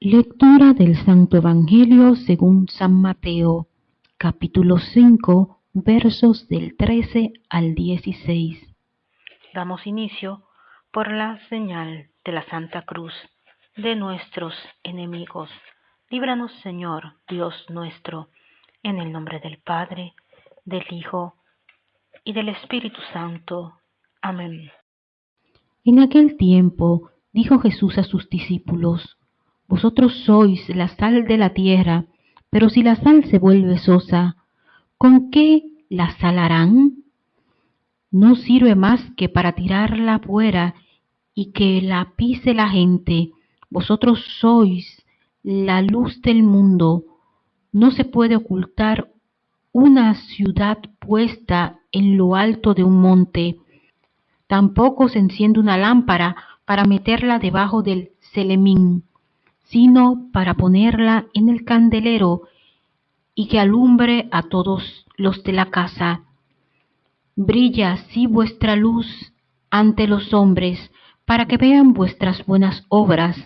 Lectura del Santo Evangelio según San Mateo, capítulo 5, versos del 13 al 16. Damos inicio por la señal de la Santa Cruz de nuestros enemigos. Líbranos, Señor, Dios nuestro, en el nombre del Padre, del Hijo y del Espíritu Santo. Amén. En aquel tiempo dijo Jesús a sus discípulos, Vosotros sois la sal de la tierra, pero si la sal se vuelve sosa, ¿con qué la salarán? No sirve más que para tirarla fuera y que la pise la gente. Vosotros sois la luz del mundo. No se puede ocultar una ciudad puesta en lo alto de un monte. Tampoco se enciende una lámpara para meterla debajo del celemín, sino para ponerla en el candelero y que alumbre a todos los de la casa. Brilla así vuestra luz ante los hombres, para que vean vuestras buenas obras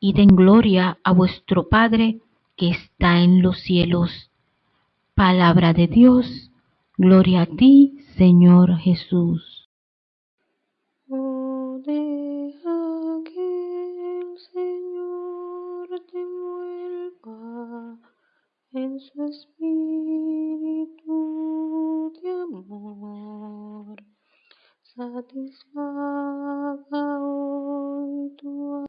y den gloria a vuestro Padre que está en los cielos. Palabra de Dios, gloria a ti, Señor Jesús. Su espíritu de amor. Satisfa